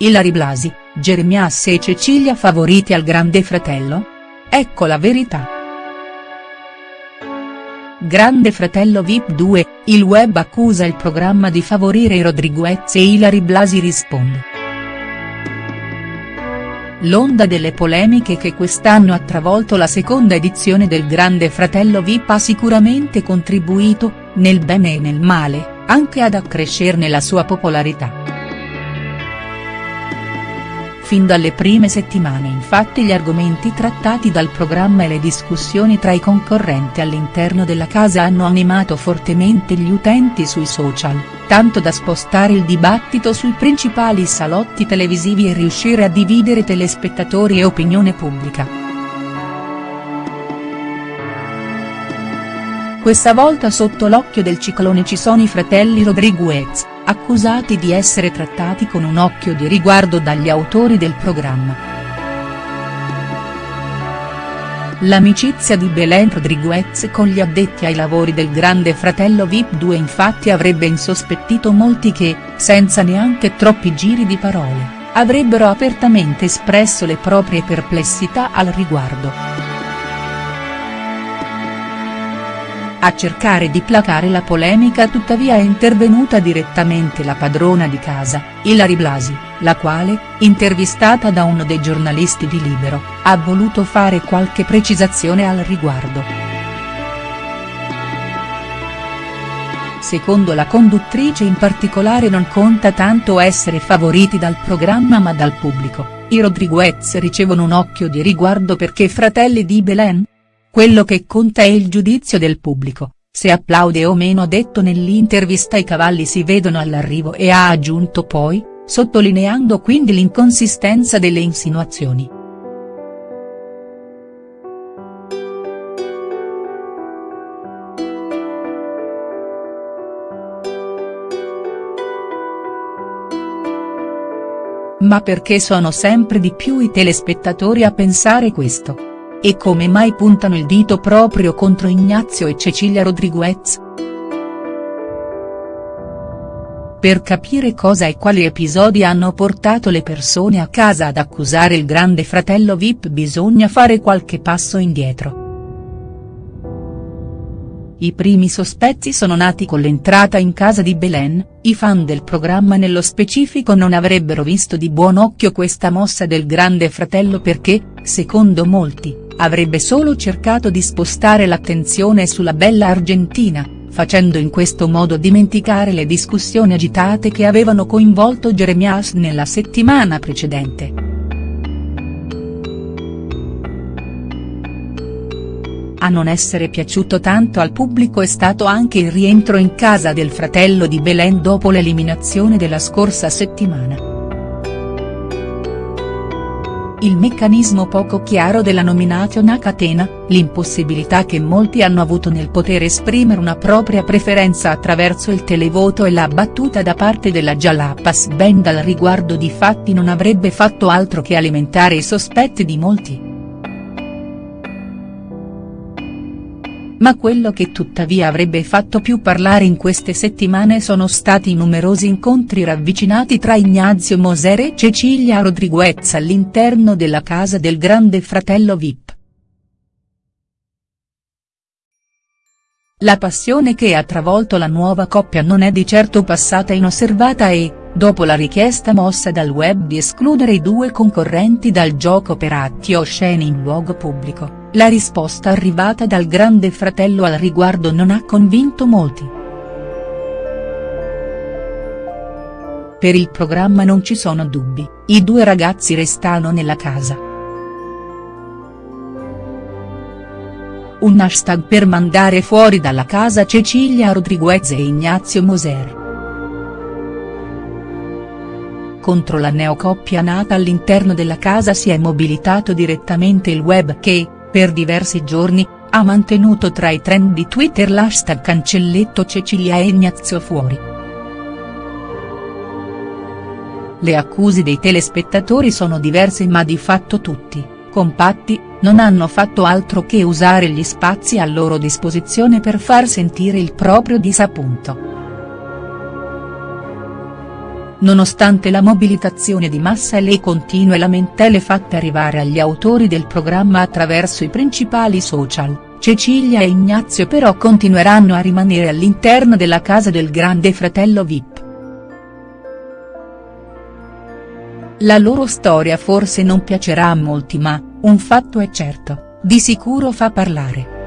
Ilari Blasi, Jeremias e Cecilia favoriti al Grande Fratello? Ecco la verità. Grande Fratello Vip 2, il web accusa il programma di favorire Rodriguez e Ilari Blasi risponde. L'onda delle polemiche che quest'anno ha travolto la seconda edizione del Grande Fratello Vip ha sicuramente contribuito, nel bene e nel male, anche ad accrescerne la sua popolarità. Fin dalle prime settimane infatti gli argomenti trattati dal programma e le discussioni tra i concorrenti all'interno della casa hanno animato fortemente gli utenti sui social, tanto da spostare il dibattito sui principali salotti televisivi e riuscire a dividere telespettatori e opinione pubblica. Questa volta sotto l'occhio del ciclone ci sono i fratelli Rodriguez accusati di essere trattati con un occhio di riguardo dagli autori del programma. L'amicizia di Belen Rodriguez con gli addetti ai lavori del Grande Fratello Vip 2 infatti avrebbe insospettito molti che, senza neanche troppi giri di parole, avrebbero apertamente espresso le proprie perplessità al riguardo. A cercare di placare la polemica tuttavia è intervenuta direttamente la padrona di casa, Ilari Blasi, la quale, intervistata da uno dei giornalisti di Libero, ha voluto fare qualche precisazione al riguardo. Secondo la conduttrice in particolare non conta tanto essere favoriti dal programma ma dal pubblico, i Rodriguez ricevono un occhio di riguardo perché fratelli di Belen? Quello che conta è il giudizio del pubblico, se applaude o meno detto nell'intervista i cavalli si vedono all'arrivo e ha aggiunto poi, sottolineando quindi l'inconsistenza delle insinuazioni. Ma perché sono sempre di più i telespettatori a pensare questo? E come mai puntano il dito proprio contro Ignazio e Cecilia Rodriguez?. Per capire cosa e quali episodi hanno portato le persone a casa ad accusare il grande fratello Vip bisogna fare qualche passo indietro. I primi sospetti sono nati con l'entrata in casa di Belen, i fan del programma nello specifico non avrebbero visto di buon occhio questa mossa del grande fratello perché, secondo molti, avrebbe solo cercato di spostare l'attenzione sulla bella Argentina, facendo in questo modo dimenticare le discussioni agitate che avevano coinvolto Jeremias nella settimana precedente. A non essere piaciuto tanto al pubblico è stato anche il rientro in casa del fratello di Belen dopo l'eliminazione della scorsa settimana il meccanismo poco chiaro della nomination a catena, l'impossibilità che molti hanno avuto nel poter esprimere una propria preferenza attraverso il televoto e la battuta da parte della Jalapas Band al riguardo di fatti non avrebbe fatto altro che alimentare i sospetti di molti. Ma quello che tuttavia avrebbe fatto più parlare in queste settimane sono stati i numerosi incontri ravvicinati tra Ignazio Moser e Cecilia Rodriguez all'interno della casa del grande fratello Vip. La passione che ha travolto la nuova coppia non è di certo passata inosservata e, dopo la richiesta mossa dal web di escludere i due concorrenti dal gioco per atti osceni in luogo pubblico la risposta arrivata dal grande fratello al riguardo non ha convinto molti. Per il programma non ci sono dubbi, i due ragazzi restano nella casa. Un hashtag per mandare fuori dalla casa Cecilia Rodriguez e Ignazio Moser. Contro la neocoppia nata all'interno della casa si è mobilitato direttamente il web che, per diversi giorni, ha mantenuto tra i trend di Twitter l'hashtag cancelletto Cecilia e Ignazio fuori. Le accuse dei telespettatori sono diverse ma di fatto tutti, compatti, non hanno fatto altro che usare gli spazi a loro disposizione per far sentire il proprio disappunto. Nonostante la mobilitazione di massa e le continue lamentele fatte arrivare agli autori del programma attraverso i principali social, Cecilia e Ignazio però continueranno a rimanere all'interno della casa del grande fratello Vip. La loro storia forse non piacerà a molti ma, un fatto è certo, di sicuro fa parlare.